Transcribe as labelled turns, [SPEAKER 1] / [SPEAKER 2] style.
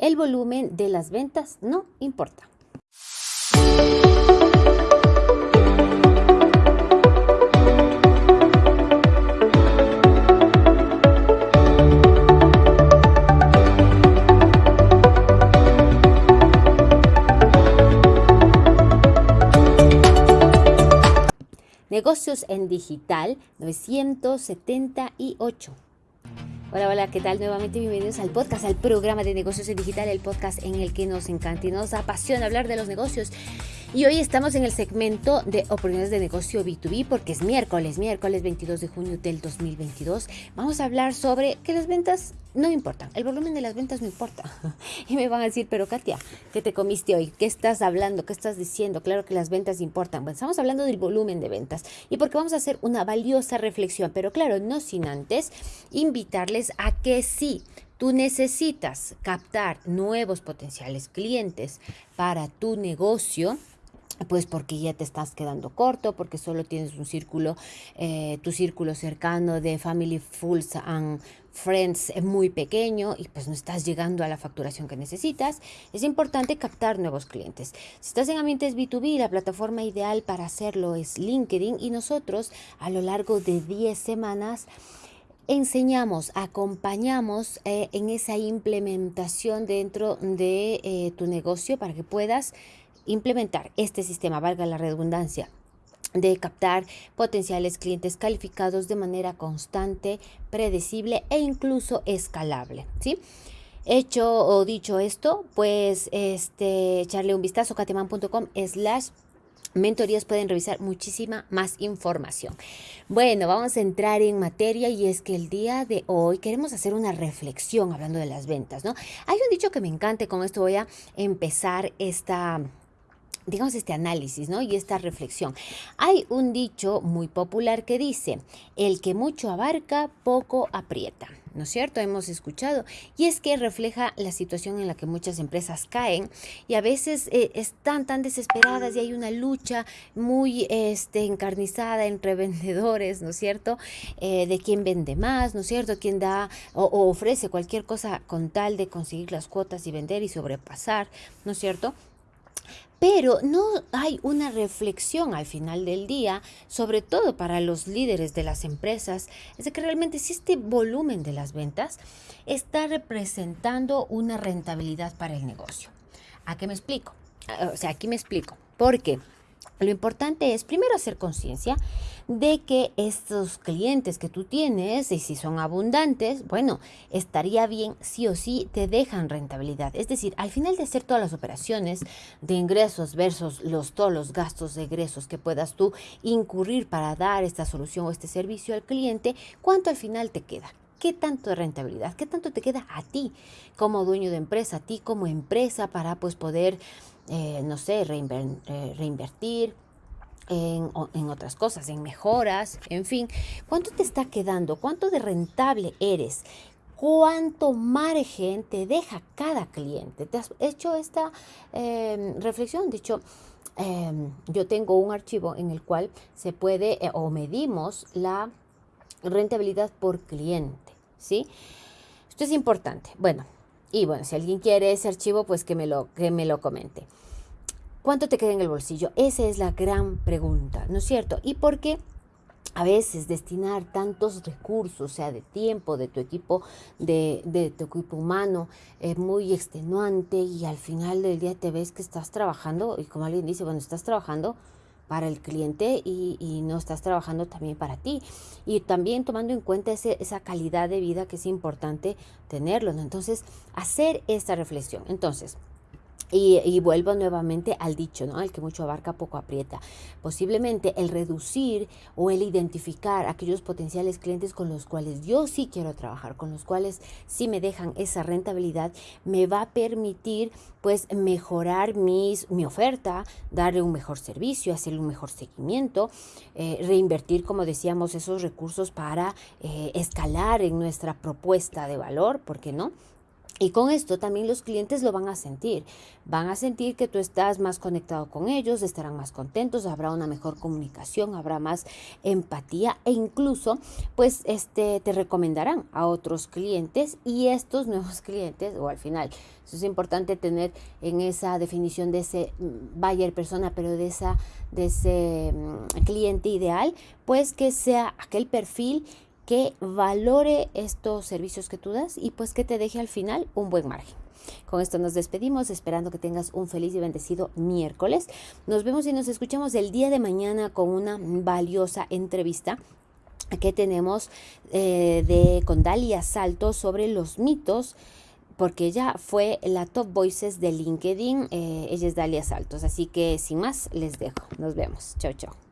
[SPEAKER 1] El volumen de las ventas no importa. Negocios en Digital 978. Hola, hola, ¿qué tal? Nuevamente bienvenidos al podcast, al programa de negocios en digital, el podcast en el que nos encanta y nos apasiona hablar de los negocios. Y hoy estamos en el segmento de oportunidades de negocio B2B porque es miércoles, miércoles 22 de junio del 2022. Vamos a hablar sobre que las ventas no importan, el volumen de las ventas no importa. Y me van a decir, pero Katia, ¿qué te comiste hoy? ¿Qué estás hablando? ¿Qué estás diciendo? Claro que las ventas importan. Bueno, estamos hablando del volumen de ventas y porque vamos a hacer una valiosa reflexión, pero claro, no sin antes invitarles a que sí tú necesitas captar nuevos potenciales clientes para tu negocio, pues porque ya te estás quedando corto, porque solo tienes un círculo, eh, tu círculo cercano de Family Fools and Friends es muy pequeño y pues no estás llegando a la facturación que necesitas, es importante captar nuevos clientes. Si estás en ambientes B2B, la plataforma ideal para hacerlo es LinkedIn y nosotros a lo largo de 10 semanas enseñamos, acompañamos eh, en esa implementación dentro de eh, tu negocio para que puedas implementar este sistema, valga la redundancia, de captar potenciales clientes calificados de manera constante, predecible e incluso escalable, ¿sí? Hecho o dicho esto, pues este, echarle un vistazo cateman.com slash mentorías pueden revisar muchísima más información. Bueno, vamos a entrar en materia y es que el día de hoy queremos hacer una reflexión hablando de las ventas, ¿no? Hay un dicho que me encanta, con esto voy a empezar esta digamos, este análisis ¿no? y esta reflexión. Hay un dicho muy popular que dice, el que mucho abarca, poco aprieta. ¿No es cierto? Hemos escuchado. Y es que refleja la situación en la que muchas empresas caen y a veces eh, están tan desesperadas y hay una lucha muy este, encarnizada entre vendedores, ¿no es cierto? Eh, de quién vende más, ¿no es cierto? Quién da o, o ofrece cualquier cosa con tal de conseguir las cuotas y vender y sobrepasar, ¿no es cierto? Pero no hay una reflexión al final del día, sobre todo para los líderes de las empresas, es de que realmente si este volumen de las ventas está representando una rentabilidad para el negocio. ¿A qué me explico? O sea, aquí me explico. ¿Por qué? Lo importante es primero hacer conciencia de que estos clientes que tú tienes, y si son abundantes, bueno, estaría bien sí o sí te dejan rentabilidad. Es decir, al final de hacer todas las operaciones de ingresos versus los, todos los gastos de egresos que puedas tú incurrir para dar esta solución o este servicio al cliente, ¿cuánto al final te queda? ¿Qué tanto de rentabilidad? ¿Qué tanto te queda a ti como dueño de empresa, a ti como empresa para pues poder eh, no sé, eh, reinvertir en, otras cosas, en mejoras, en fin. ¿Cuánto te está quedando? ¿Cuánto de rentable eres? ¿Cuánto margen te deja cada cliente? ¿Te has hecho esta em, reflexión? De hecho, em, yo tengo un archivo en el cual se puede eh, o medimos la rentabilidad por cliente, ¿sí? Esto es importante. Bueno, y bueno, si alguien quiere ese archivo, pues que me lo, que me lo comente. ¿Cuánto te queda en el bolsillo? Esa es la gran pregunta, ¿no es cierto? Y por qué a veces destinar tantos recursos, sea, de tiempo, de tu equipo, de, de, tu equipo humano, es muy extenuante y al final del día te ves que estás trabajando y como alguien dice, bueno, estás trabajando para el cliente y, no estás trabajando también para ti. Y también tomando en cuenta esa calidad de vida que es importante tenerlo. Entonces, hacer esta reflexión. Entonces, y, vuelvo nuevamente al dicho, ¿no? El que mucho abarca, poco aprieta. Posiblemente el reducir o el identificar aquellos potenciales clientes con los cuales yo sí quiero trabajar, con los cuales sí me dejan esa rentabilidad, me va a permitir pues mejorar mis, mi oferta, darle un mejor servicio, hacerle un mejor seguimiento, eh, reinvertir, como decíamos, esos recursos para eh, escalar en nuestra propuesta de valor, ¿por qué no? Y con esto también los clientes lo van a sentir. Van a sentir que tú estás más conectado con ellos, estarán más contentos, habrá una mejor comunicación, habrá más empatía e incluso pues este te recomendarán a otros clientes y estos nuevos clientes o al final eso es importante tener en esa definición de ese mm, buyer persona, pero de esa de ese mm, cliente ideal, pues que sea aquel perfil que valore estos servicios que tú das y pues que te deje al final un buen margen. Con esto nos despedimos, esperando que tengas un feliz y bendecido miércoles. Nos vemos y nos escuchamos el día de mañana con una valiosa entrevista que tenemos eh, de con Dalia Salto sobre los mitos porque ella fue la top voices de LinkedIn. Eh, ella es Dalia Saltos. Así que sin más, les dejo. Nos vemos. Chao, chao.